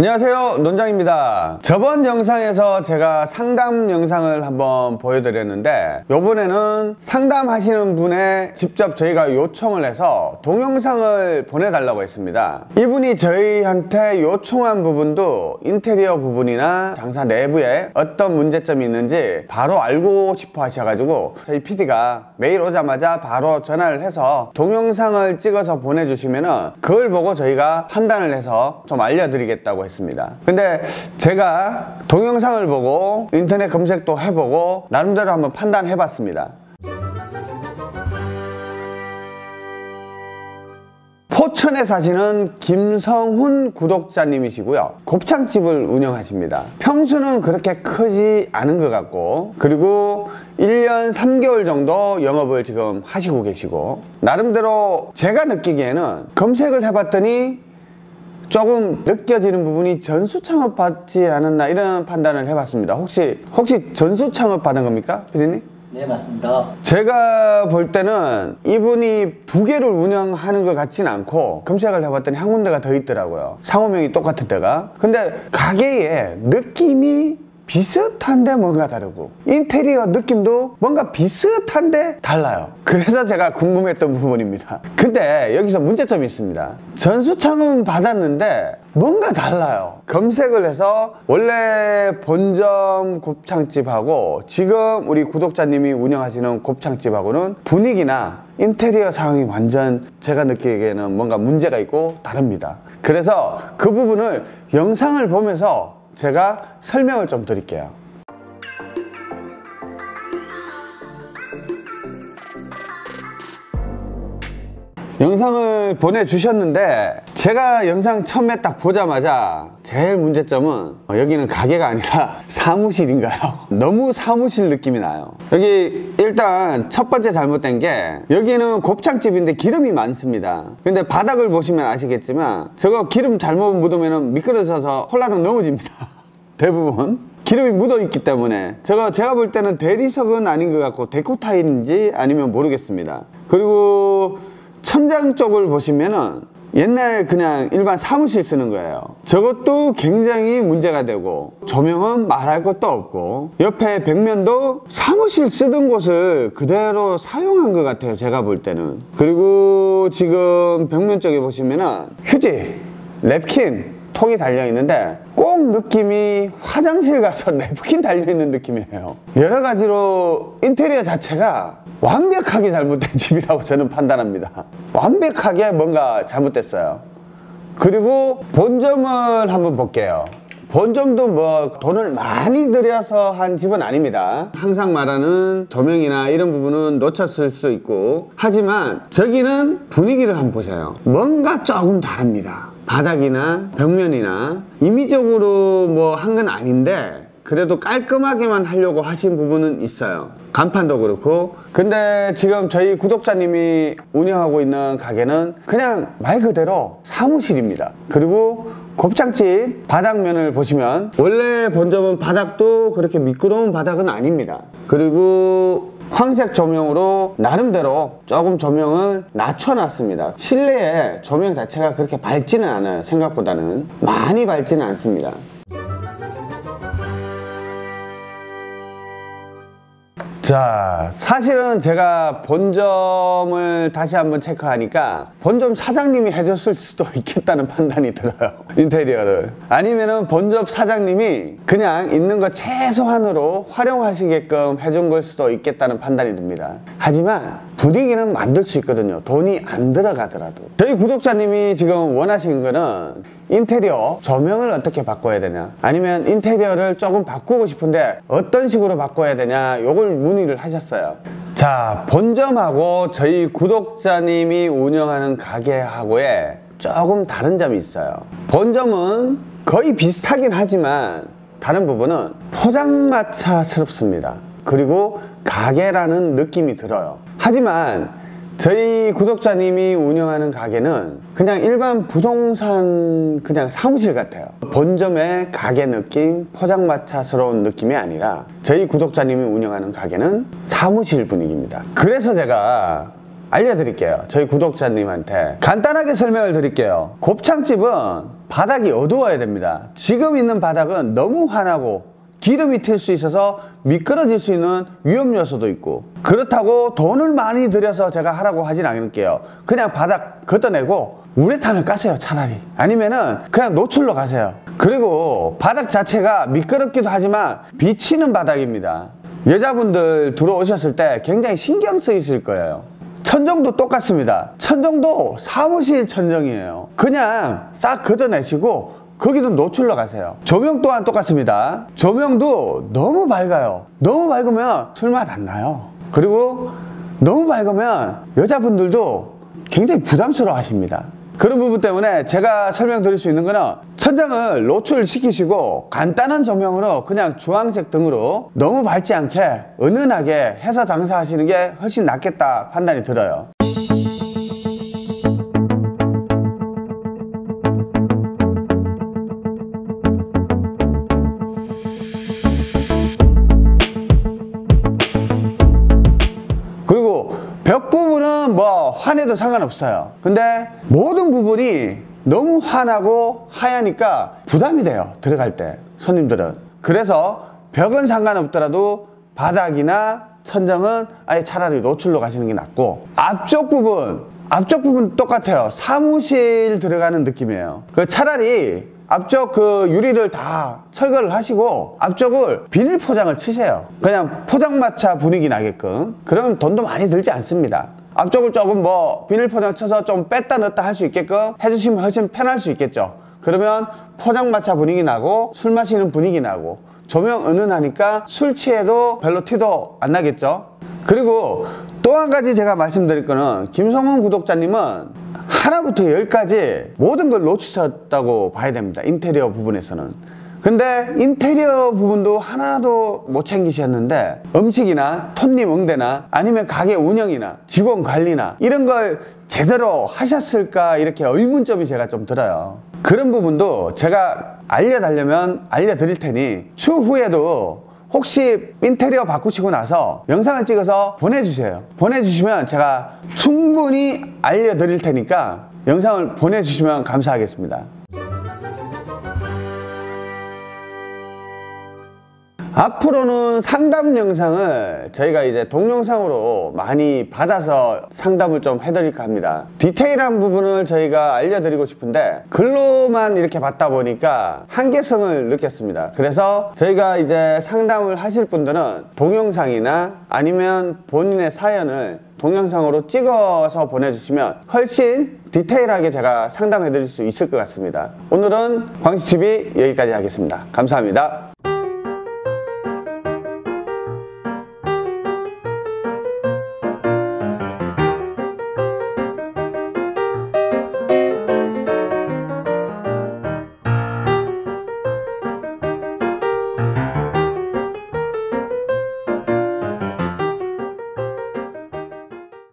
안녕하세요. 논장입니다. 저번 영상에서 제가 상담 영상을 한번 보여드렸는데 요번에는 상담하시는 분에 직접 저희가 요청을 해서 동영상을 보내달라고 했습니다. 이분이 저희한테 요청한 부분도 인테리어 부분이나 장사 내부에 어떤 문제점이 있는지 바로 알고 싶어 하셔가지고 저희 PD가 메일 오자마자 바로 전화를 해서 동영상을 찍어서 보내주시면 그걸 보고 저희가 판단을 해서 좀 알려드리겠다고 했습니다 근데 제가 동영상을 보고 인터넷 검색도 해보고 나름대로 한번 판단해 봤습니다. 포천에 사시는 김성훈 구독자님이시고요. 곱창집을 운영하십니다. 평수는 그렇게 크지 않은 것 같고 그리고 1년 3개월 정도 영업을 지금 하시고 계시고 나름대로 제가 느끼기에는 검색을 해봤더니 조금 느껴지는 부분이 전수 창업 받지 않았나 이런 판단을 해봤습니다. 혹시 혹시 전수 창업 받은 겁니까 피디님? 네 맞습니다. 제가 볼 때는 이분이 두 개를 운영하는 것 같지는 않고 검색을 해봤더니 한 군데가 더 있더라고요. 상호명이 똑같은 데가. 근데 가게의 느낌이 비슷한데 뭔가 다르고 인테리어 느낌도 뭔가 비슷한데 달라요. 그래서 제가 궁금했던 부분입니다. 근데 여기서 문제점이 있습니다. 전수창은 받았는데 뭔가 달라요. 검색을 해서 원래 본점 곱창집하고 지금 우리 구독자님이 운영하시는 곱창집하고는 분위기나 인테리어 상황이 완전 제가 느끼기에는 뭔가 문제가 있고 다릅니다. 그래서 그 부분을 영상을 보면서 제가 설명을 좀 드릴게요. 영상을 보내주셨는데 제가 영상 처음에 딱 보자마자 제일 문제점은 여기는 가게가 아니라 사무실인가요? 너무 사무실 느낌이 나요. 여기 일단 첫 번째 잘못된 게 여기는 곱창집인데 기름이 많습니다. 근데 바닥을 보시면 아시겠지만 저거 기름 잘못 묻으면 미끄러져서 홀라당 넘어집니다. 대부분. 기름이 묻어 있기 때문에. 제가 제가 볼 때는 대리석은 아닌 것 같고 데코 타일인지 아니면 모르겠습니다. 그리고 천장 쪽을 보시면은 옛날 그냥 일반 사무실 쓰는 거예요. 저것도 굉장히 문제가 되고 조명은 말할 것도 없고 옆에 벽면도 사무실 쓰던 곳을 그대로 사용한 것 같아요 제가 볼 때는. 그리고 지금 벽면 쪽에 보시면은 휴지 랩킨 통이 달려 있는데 꼭 느낌이 화장실 가서 냅킨 달려 있는 느낌이에요. 여러 가지로 인테리어 자체가 완벽하게 잘못된 집이라고 저는 판단합니다. 완벽하게 뭔가 잘못됐어요. 그리고 본점을 한번 볼게요. 본점도 뭐 돈을 많이 들여서 한 집은 아닙니다. 항상 말하는 조명이나 이런 부분은 놓쳤을 수 있고. 하지만 저기는 분위기를 한번 보세요. 뭔가 조금 다릅니다 바닥이나 벽면이나 임의적으로 뭐 한 건 아닌데 그래도 깔끔하게만 하려고 하신 부분은 있어요. 간판도 그렇고. 근데 지금 저희 구독자님이 운영하고 있는 가게는 그냥 말 그대로 사무실입니다. 그리고 곱창집 바닥면을 보시면 원래 본점은 바닥도 그렇게 미끄러운 바닥은 아닙니다. 그리고 황색 조명으로 나름대로 조금 조명을 낮춰놨습니다. 실내에 조명 자체가 그렇게 밝지는 않아요 생각보다는. 많이 밝지는 않습니다 자 사실은 제가 본점을 다시 한번 체크하니까 본점 사장님이 해줬을 수도 있겠다는 판단이 들어요 인테리어를. 아니면은 본점 사장님이 그냥 있는 거 최소한으로 활용하시게끔 해준 걸 수도 있겠다는 판단이 듭니다. 하지만 분위기는 만들 수 있거든요. 돈이 안 들어가더라도. 저희 구독자님이 지금 원하시는 거는 인테리어 조명을 어떻게 바꿔야 되냐? 아니면 인테리어를 조금 바꾸고 싶은데 어떤 식으로 바꿔야 되냐? 요걸 문의 를 하셨어요. 자 본점하고 저희 구독자님이 운영하는 가게하고의 조금 다른 점이 있어요. 본점은 거의 비슷하긴 하지만 다른 부분은 포장마차스럽습니다. 그리고 가게라는 느낌이 들어요. 하지만 저희 구독자님이 운영하는 가게는 그냥 일반 부동산 그냥 사무실 같아요 본점의 가게 느낌 포장마차스러운 느낌이 아니라 저희 구독자님이 운영하는 가게는 사무실 분위기입니다 그래서 제가 알려드릴게요. 저희 구독자님한테. 간단하게 설명을 드릴게요. 곱창집은 바닥이 어두워야 됩니다. 지금 있는 바닥은 너무 환하고 기름이 튈 수 있어서 미끄러질 수 있는 위험 요소도 있고. 그렇다고 돈을 많이 들여서 제가 하라고 하진 않을게요. 그냥 바닥 걷어내고 우레탄을 까세요 차라리. 아니면은 그냥 노출로 가세요. 그리고 바닥 자체가 미끄럽기도 하지만 비치는 바닥입니다. 여자분들 들어오셨을 때 굉장히 신경 쓰이실 거예요. 천정도 똑같습니다. 천정도 사무실 천정이에요. 그냥 싹 걷어내시고 거기도 노출로 가세요. 조명 또한 똑같습니다. 조명도 너무 밝아요. 너무 밝으면 술맛 안 나요. 그리고 너무 밝으면 여자분들도 굉장히 부담스러워 하십니다. 그런 부분 때문에 제가 설명드릴 수 있는 거는 천장을 노출시키시고 간단한 조명으로 그냥 주황색 등으로 너무 밝지 않게 은은하게 해서 장사하시는 게 훨씬 낫겠다 판단이 들어요. 뭐 환해도 상관없어요. 근데 모든 부분이 너무 환하고 하얘니까 부담이 돼요. 들어갈 때 손님들은. 그래서 벽은 상관없더라도 바닥이나 천정은 아예 차라리 노출로 가시는 게 낫고 앞쪽 부분 앞쪽 부분 똑같아요. 사무실 들어가는 느낌이에요. 그 차라리 앞쪽 그 유리를 다 철거를 하시고 앞쪽을 비닐 포장을 치세요. 그냥 포장마차 분위기 나게끔. 그러면 돈도 많이 들지 않습니다. 앞쪽을 조금 뭐 비닐 포장 쳐서 좀 뺐다 넣었다 할 수 있게끔 해주시면 훨씬 편할 수 있겠죠. 그러면 포장마차 분위기 나고 술 마시는 분위기 나고 조명 은은하니까 술 취해도 별로 티도 안 나겠죠. 그리고 또 한 가지 제가 말씀드릴 거는 김성훈 구독자님은 하나부터 열까지 모든 걸 놓치셨다고 봐야 됩니다. 인테리어 부분에서는. 근데 인테리어 부분도 하나도 못 챙기셨는데 음식이나 손님 응대나 아니면 가게 운영이나 직원 관리나 이런 걸 제대로 하셨을까 이렇게 의문점이 제가 좀 들어요. 그런 부분도 제가 알려달려면 알려드릴 테니 추후에도 혹시 인테리어 바꾸시고 나서 영상을 찍어서 보내주세요. 보내주시면 제가 충분히 알려드릴 테니까 영상을 보내주시면 감사하겠습니다. 앞으로는 상담 영상을 저희가 이제 동영상으로 많이 받아서 상담을 좀 해드릴까 합니다. 디테일한 부분을 저희가 알려드리고 싶은데 글로만 이렇게 받다 보니까 한계성을 느꼈습니다. 그래서 저희가 이제 상담을 하실 분들은 동영상이나 아니면 본인의 사연을 동영상으로 찍어서 보내주시면 훨씬 디테일하게 제가 상담해 드릴 수 있을 것 같습니다. 오늘은 광시TV 여기까지 하겠습니다. 감사합니다.